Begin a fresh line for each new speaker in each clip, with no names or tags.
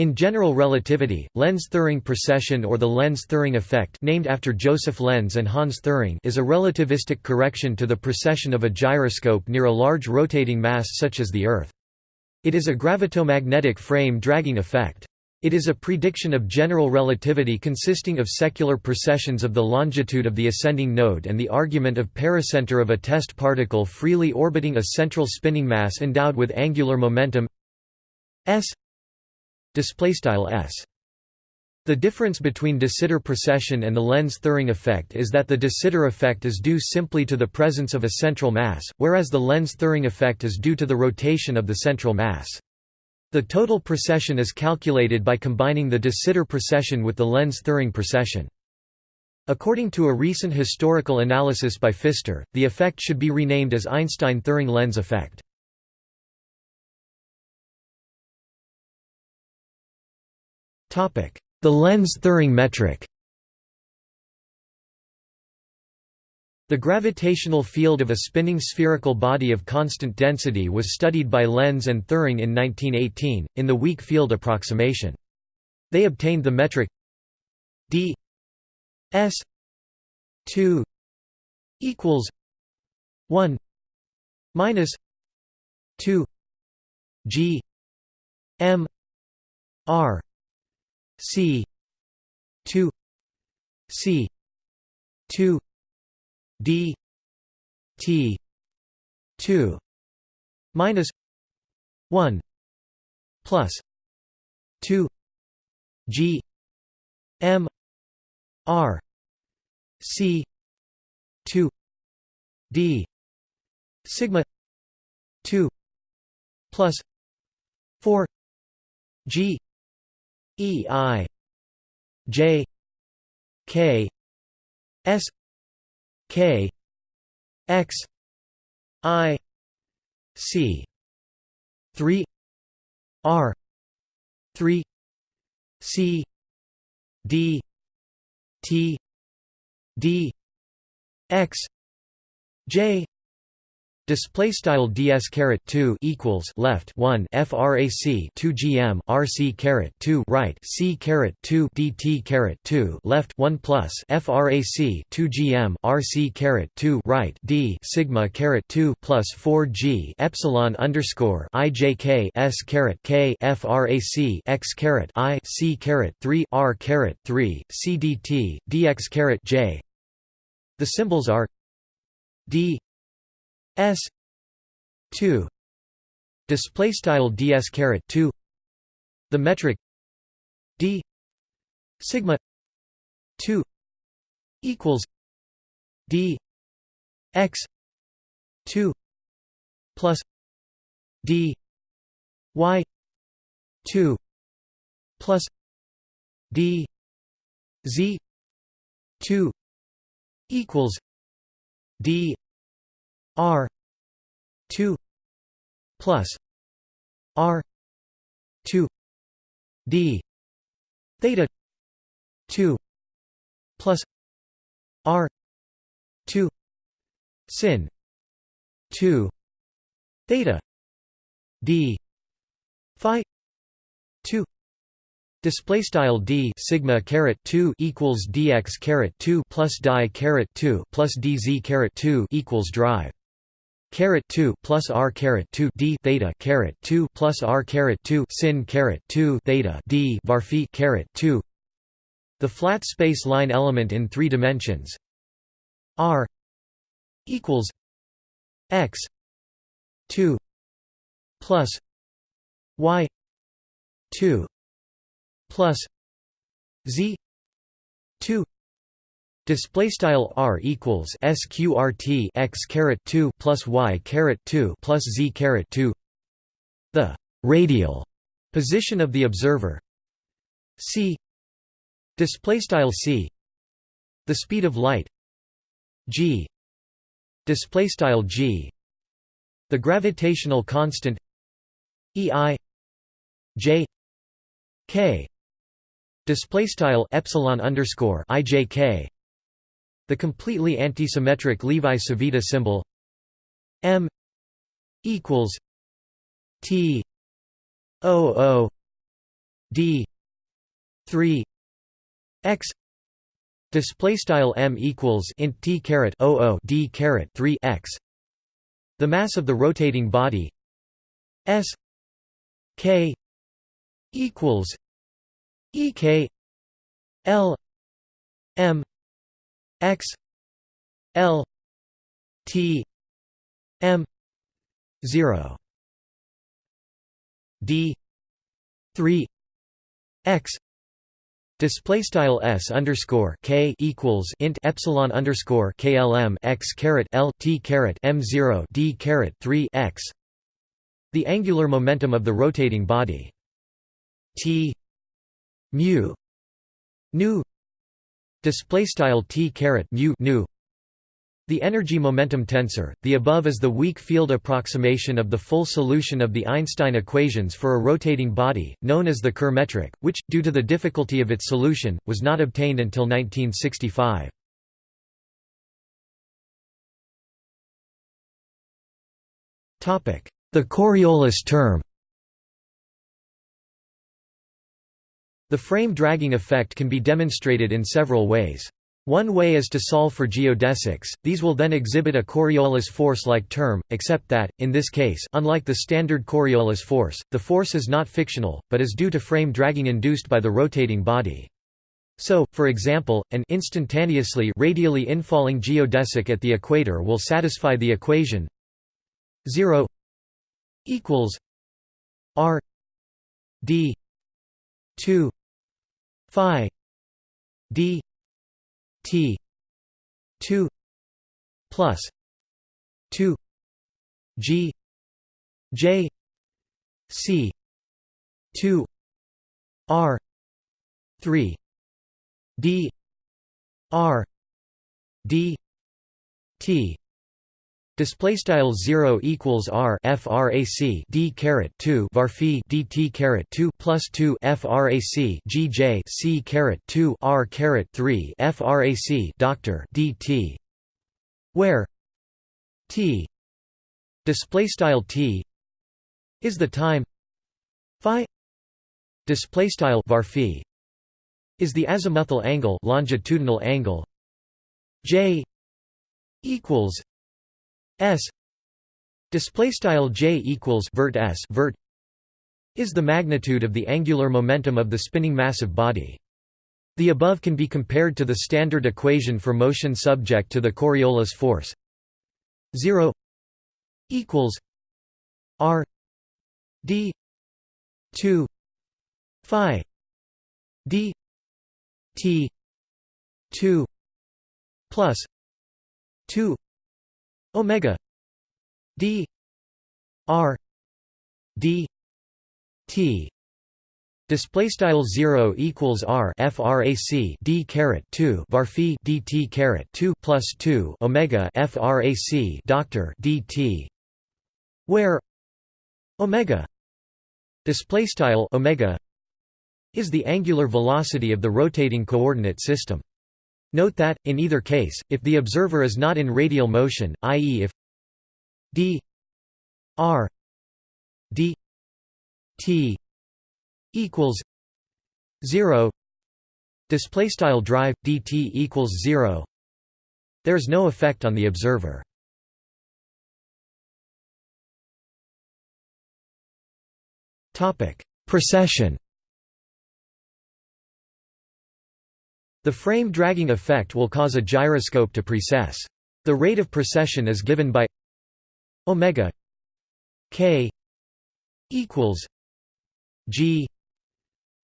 In general relativity, Lense-Thirring precession or the Lense-Thirring effect named after Josef Lense and Hans Thirring is a relativistic correction to the precession of a gyroscope near a large rotating mass such as the Earth. It is a gravitomagnetic frame dragging effect. It is a prediction of general relativity consisting of secular precessions of the longitude of the ascending node and the argument of pericenter of a test particle freely orbiting a central spinning mass endowed with angular momentum s s. The difference between de Sitter precession and the Lense-Thirring effect is that the de Sitter effect is due simply to the presence of a central mass, whereas the Lense-Thirring effect is due to the rotation of the central mass. The total precession is calculated by combining the de Sitter precession with the Lense-Thirring precession. According to a recent historical analysis by Pfister, the effect should be renamed as Einstein-Thirring Lense effect. The Lense-Thirring metric. The gravitational field of a spinning spherical body of constant density was studied by Lense and Thirring in 1918, in the weak field approximation. They obtained the metric d s 2 equals 1 minus 2 g m r C two C two D T two minus one plus two G M R C two D sigma two plus four G E I J K S K X I C three R three C D T D X J Display style ds caret 2 equals left 1 frac 2 gm rc caret 2 right c caret 2 dt caret 2 left 1 plus frac 2 gm rc caret 2 right d sigma caret 2 plus 4 g epsilon underscore ijk s caret k frac x caret i c caret 3 r caret 3 c dt dx caret j. The symbols are d S two display style ds caret 2 the metric d sigma 2 equals d x 2 plus d y 2 plus d z 2 equals d R two plus R two D theta two plus R two sin two theta D Phi two Display style d sigma caret two equals dx caret two plus die caret two plus dz caret two equals drive caret 2 plus r caret 2 d theta caret 2 plus r caret 2 sin caret 2 theta d var phi caret 2 the flat space line element in three dimensions. R equals x 2 plus y 2 plus z 2 Display style r equals sqrt x caret two plus y caret two plus z caret two. The radial position of the observer c. Display style c. The speed of light g. Display style g. The gravitational constant e i j k. Display style epsilon underscore i j k the completely antisymmetric Levi-Civita symbol m equals t o o d 3 x. Display style m equals int t caret 00 d caret 3 x. The mass of the rotating body s k equals e k l m x l t m 0 d 3 x. Display style s underscore k equals int epsilon underscore klm x caret l t caret m 0 d caret 3 x. The angular momentum of the rotating body. T mu nu display style t caret mu nu the energy momentum tensor, the above is the weak field approximation of the full solution of the Einstein equations for a rotating body, known as the Kerr metric, which, due to the difficulty of its solution, was not obtained until 1965. topic The Coriolis term The frame dragging effect can be demonstrated in several ways. One way is to solve for geodesics, these will then exhibit a Coriolis force-like term, except that, in this case unlike the standard Coriolis force, the force is not fictional, but is due to frame dragging induced by the rotating body. So, for example, an instantaneously radially infalling geodesic at the equator will satisfy the equation 0 equals r d 2 phi d T two plus two G J C two R three D R D T Display style zero equals R frac D caret two var phi DT caret two plus two frac GJ C caret two R caret three frac Doctor DT where T display style T is the time Phi display style var is the azimuthal angle longitudinal angle J equals S display style J equals vert S vert is the magnitude of the angular momentum of the spinning massive body. The above can be compared to the standard equation for motion subject to the Coriolis force 0 equals r d 2 phi d t 2 plus 2 omega. D. R. D. T. Display style 0 equals r frac d caret 2 var phi dt caret 2 plus 2 omega frac doctor dt where omega display style omega is the angular velocity of the rotating coordinate system Note that, in either case, if the observer is not in radial motion, i.e. if d r d t equals 0 display style drive dt equals 0 there is no effect on the observer topic precession The frame dragging effect will cause a gyroscope to precess. The rate of precession is given by omega k equals g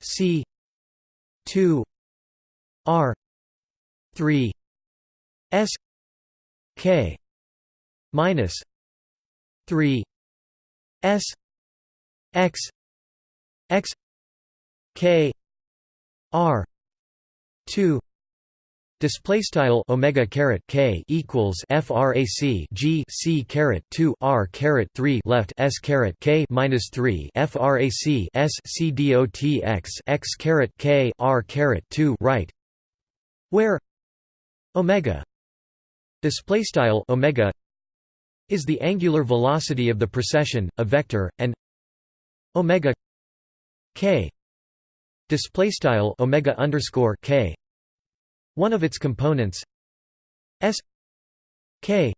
c 2 r 3 s k minus 3 s x x k r 2 display style omega caret k equals frac g c caret 2 r caret 3 left s caret k minus 3 frac s c dot x x caret k r caret 2 right. Where omega display style omega is the angular velocity of the precession a vector and omega k display style omega underscore k. One of its components s k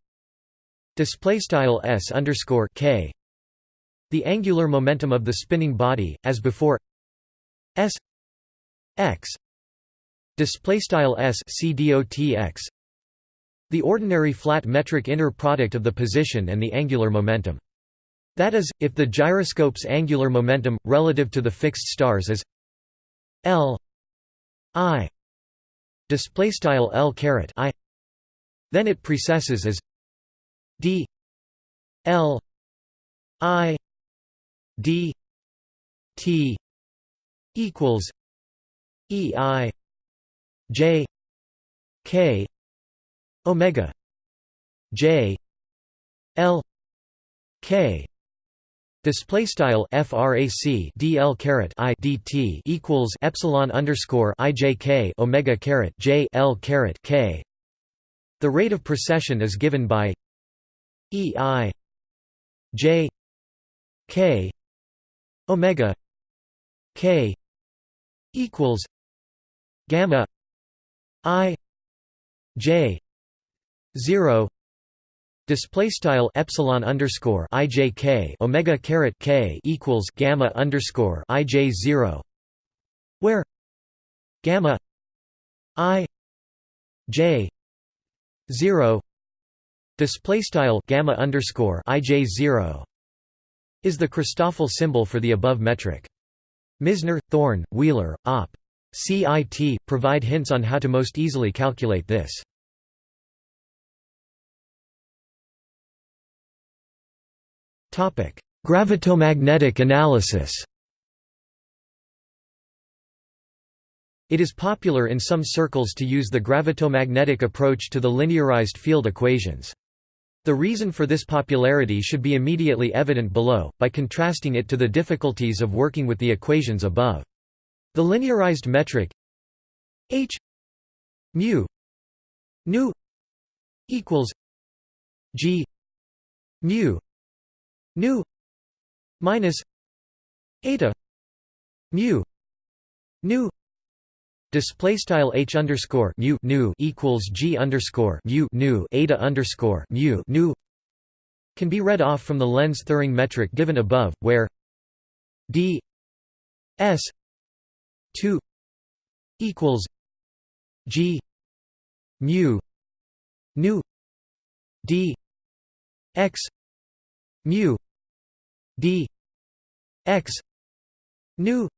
display style s underscore k. The angular momentum of the spinning body as before s x display style s c dot x. The ordinary flat metric inner product of the position and the angular momentum. That is if the gyroscope's angular momentum relative to the fixed stars is l i display style l caret i. Then it precesses as d l i d t equals e i j k omega j l k Display style frac dl caret i dt equals epsilon underscore ijk omega caret j l caret k. The rate of precession is given by e i j k omega k equals gamma i j 0 Display style epsilon underscore ijk omega caret k equals gamma underscore ij zero, where gamma i j zero display style gamma underscore ij zero is the Christoffel symbol for the above metric. Misner, Thorne, Wheeler, Opp. CIT provide hints on how to most easily calculate this. Gravitomagnetic analysis It is popular in some circles to use the gravitomagnetic approach to the linearized field equations. The reason for this popularity should be immediately evident below, by contrasting it to the difficulties of working with the equations above. The linearized metric h mu nu equals g mu nu minus eta mu nu display style h underscore mu nu equals g underscore mu nu eta underscore mu nu can be read off from the Lense Thirring metric given above, where d s two equals g mu nu d x mu d. X. Nu.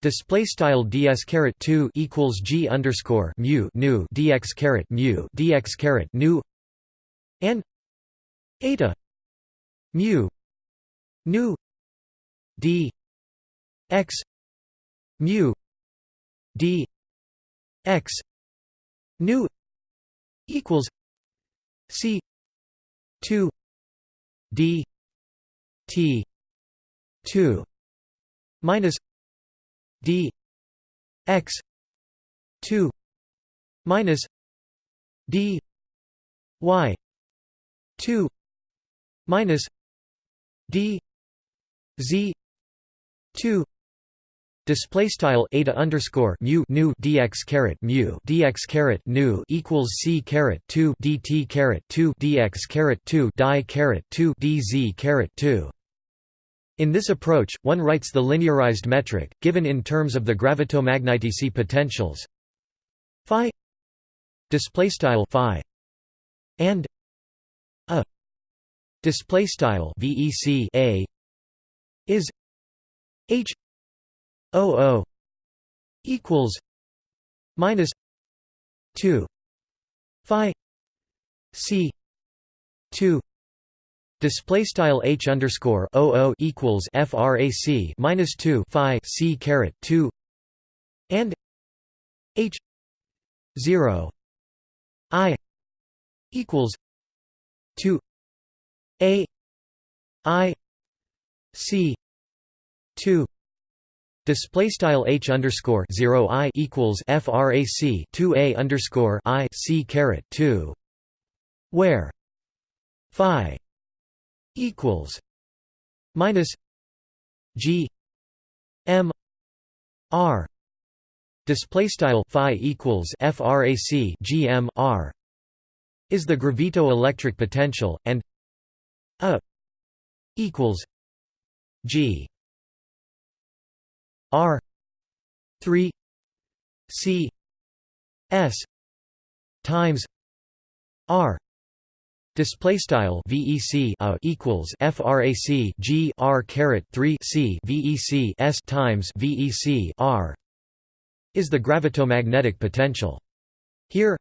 Display style ds caret 2 equals g underscore mu nu dx caret mu dx caret nu. And eta. Mu. Nu. D. X. Mu. D. X. Nu. Equals c. 2 d T two minus D X two minus D Y two minus D Z two Display style eta underscore mu nu dx caret mu dx caret nu equals c caret two dt caret two dx caret two die caret two dz caret two. In this approach, one writes the linearized metric, given in terms of the gravitomagnetic potentials phi phi and a display style vec a is h o o equals minus 2 phi c 2 Display style h underscore o o equals frac minus two phi c caret two and h zero i equals two a i c two. Display style h underscore zero i equals frac two a underscore i c caret two, where phi equals minus G M r display style phi equals frac gm r is the gravito-electric potential and a equals g r 3 c s times r Display style VEC uh, a equals FRAC G R caret three C VEC S times VEC R is the gravitomagnetic potential. Here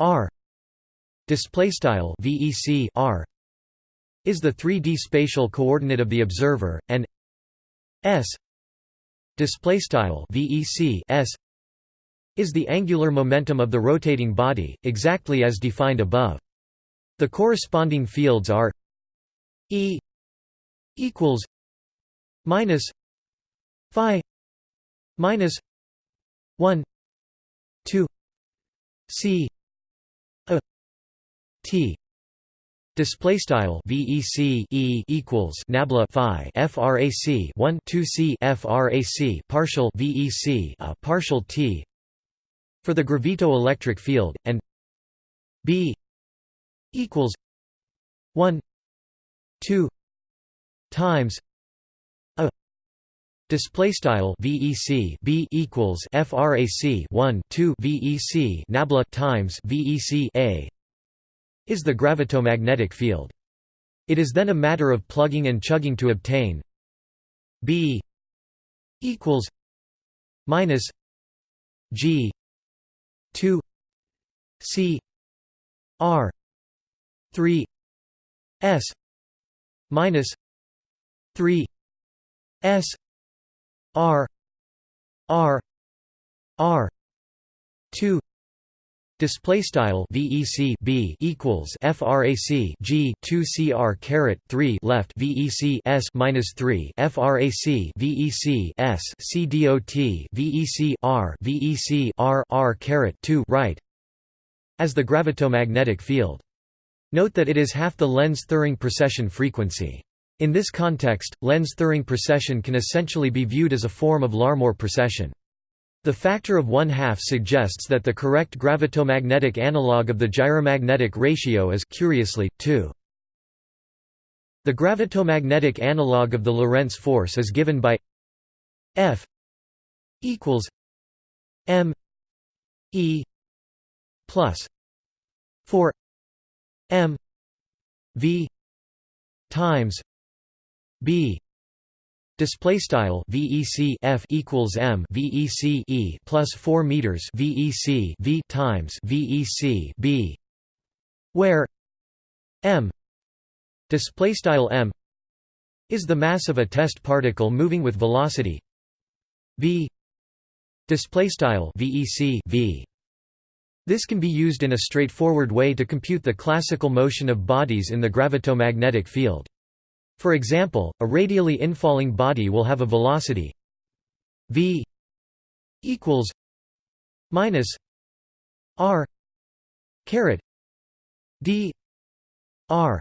R display style VEC R is the 3D spatial coordinate of the observer and S display style VEC S is the angular momentum of the rotating body exactly as defined above the corresponding fields are E equals minus phi minus 1 2 c a t. Display style VEC E equals nabla Phi FRAC 1 2 C FRAC partial VEC a partial T. For the gravito-electric field and B equals 1 2 times a display style vec b equals frac 1 2 vec nabla times vec a is the gravitomagnetic field. It is then a matter of plugging and chugging to obtain b equals minus g 2 c r 3 s minus 3 s r r r 2 Display style VEC B equals FRAC G two CR caret three left VEC S minus three FRAC VEC S C DOT VEC R VEC R R caret two right as the gravitomagnetic field. Note that it is half the Lense-Thirring precession frequency. In this context, Lense-Thirring precession can essentially be viewed as a form of Larmor precession. The factor of one-half suggests that the correct gravitomagnetic analog of the gyromagnetic ratio is curiously, 2. The gravitomagnetic analog of the Lorentz force is given by F equals m e plus 4 m v times b display style vec f equals m vec e plus 4 meters vec v times vec b where m display style m is the mass of a test particle moving with velocity v display style vec v this can be used in a straightforward way to compute the classical motion of bodies in the gravitomagnetic field. For example, a radially infalling body will have a velocity v equals minus r caret d r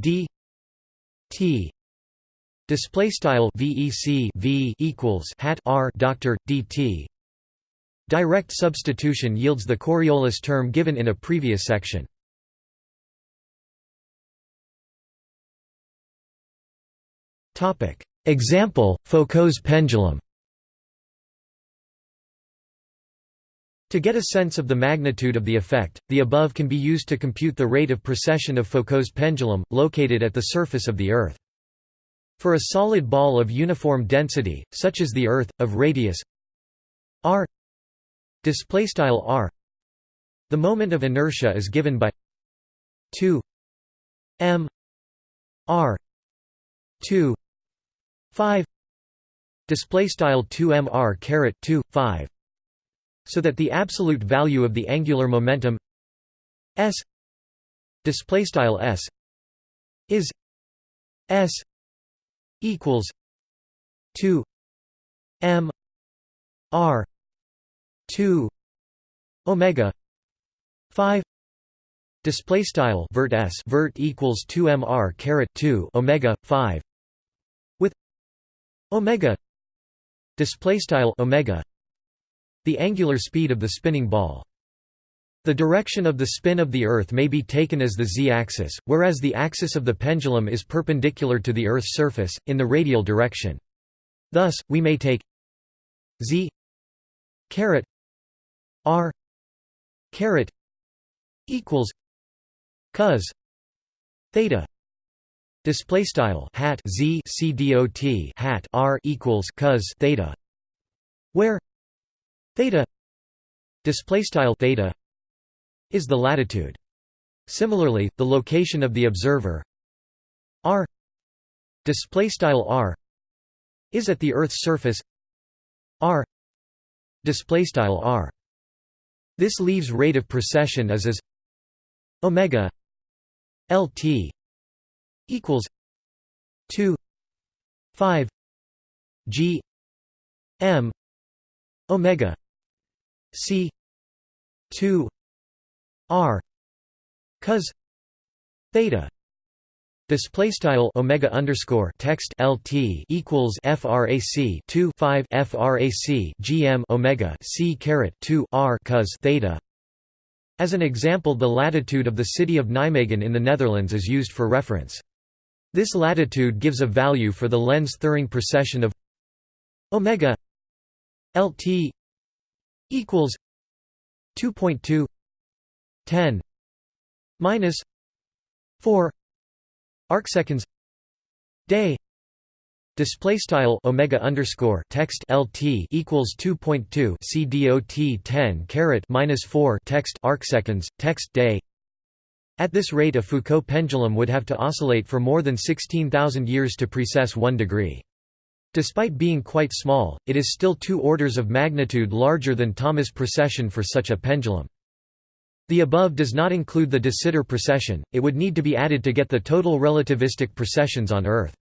d t display style vec v equals hat r doctor dt Direct substitution yields the Coriolis term given in a previous section. Example, Foucault's pendulum To get a sense of the magnitude of the effect, the above can be used to compute the rate of precession of Foucault's pendulum, located at the surface of the Earth. For a solid ball of uniform density, such as the Earth, of radius r display style r. The moment of inertia is given by 2 m r 2 5 display style 2 m r caret 2 5 so that the absolute value of the angular momentum s display style s is s equals 2 m r 2 omega 5 display style vert s vert equals 2 mr caret 2 omega 5 with omega display style omega the angular speed of the spinning ball the direction of the spin of the Earth may be taken as the z-axis, whereas the axis of the pendulum is perpendicular to the Earth's surface, in the radial direction. Thus, we may take z caret r caret equals cos theta display style hat z c dot hat r equals cos theta where theta display style theta is the latitude. Similarly, the location of the observer r displaystyle r is at the Earth's surface r displaystyle r. This leaves rate of precession as as omega lt equals 2 5 g m omega c 2 r cos theta Display style omega underscore text lt equals frac 2 5 frac gm omega c caret 2 r cos theta. As an example, the latitude of the city of Nijmegen in the Netherlands is used for reference. This latitude gives a value for the Lense Thirring precession of omega lt equals 2.2 10 minus 4 arcseconds day display style omega underscore text lt equals 2.2 c dot 10 caret minus 4 text arcseconds text day at this rate a Foucault pendulum would have to oscillate for more than 16,000 years to precess 1 degree. Despite being quite small, it is still two orders of magnitude larger than Thomas precession for such a pendulum. The above does not include the de Sitter precession, it would need to be added to get the total relativistic precessions on Earth.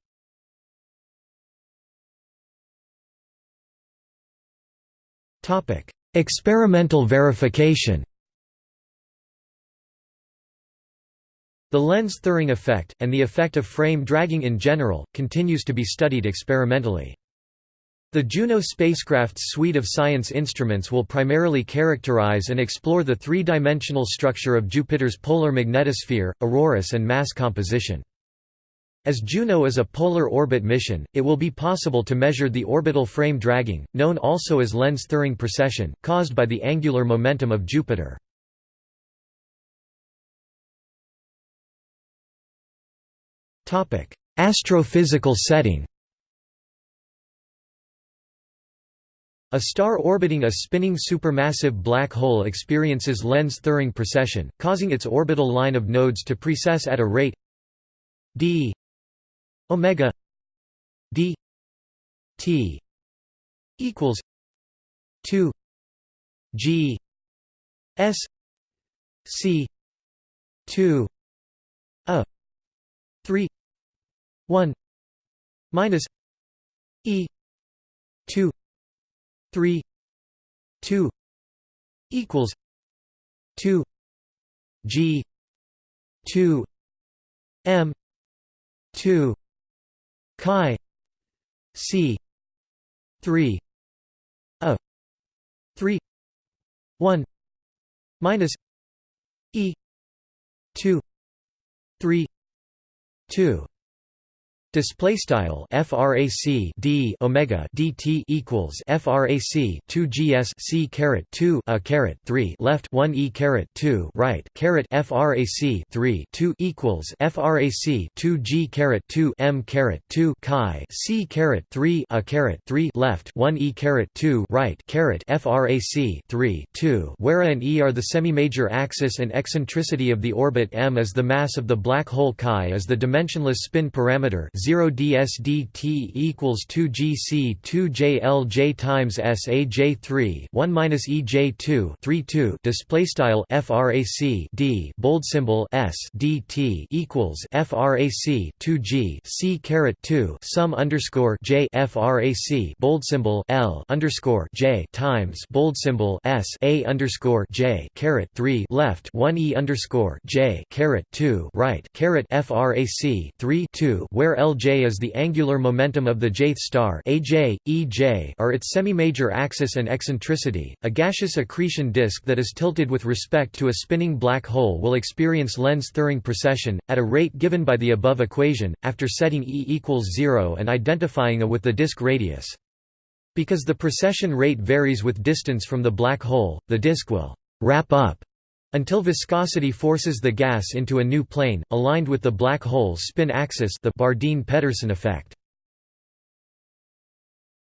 Experimental verification The Lense-Thirring effect, and the effect of frame dragging in general, continues to be studied experimentally. The Juno spacecraft's suite of science instruments will primarily characterize and explore the three-dimensional structure of Jupiter's polar magnetosphere, auroras and mass composition. As Juno is a polar orbit mission, it will be possible to measure the orbital frame dragging, known also as Lense-Thirring precession, caused by the angular momentum of Jupiter. Astrophysical setting A star orbiting a spinning supermassive black hole experiences Lense-Thirring precession, causing its orbital line of nodes to precess at a rate d omega d t equals 2 g s c 2 a 3 1 minus e 2 3 2 equals 2 g 2 m 2 chi c 3 a 3 1 minus e 2 3 2 Display style frac d omega dt equals frac 2 gs c caret 2 a caret 3 left 1 e caret 2 right caret frac 3 2 equals frac 2 g caret 2 m caret 2 chi c caret 3 a caret 3 left 1 e caret 2 right caret frac 3 2 where and e are the semi-major axis and eccentricity of the orbit m is the mass of the black hole chi is the dimensionless spin parameter 0 dsdt equals 2 gc 2 jlj times saj 3 1 minus ej2 3 2 display style frac d bold symbol s dt equals frac 2 g c caret 2 sum underscore j frac bold symbol l underscore j times bold symbol s a underscore j caret 3 left 1 e underscore j caret 2 right caret frac 3 2 where l j is the angular momentum of the jth star AJ, EJ are its semi-major axis and eccentricity. A gaseous accretion disk that is tilted with respect to a spinning black hole will experience Lense-Thirring precession, at a rate given by the above equation, after setting E equals 0 and identifying A with the disk radius. Because the precession rate varies with distance from the black hole, the disk will «wrap up» until viscosity forces the gas into a new plane, aligned with the black hole's spin axis the Bardeen-Petterson effect.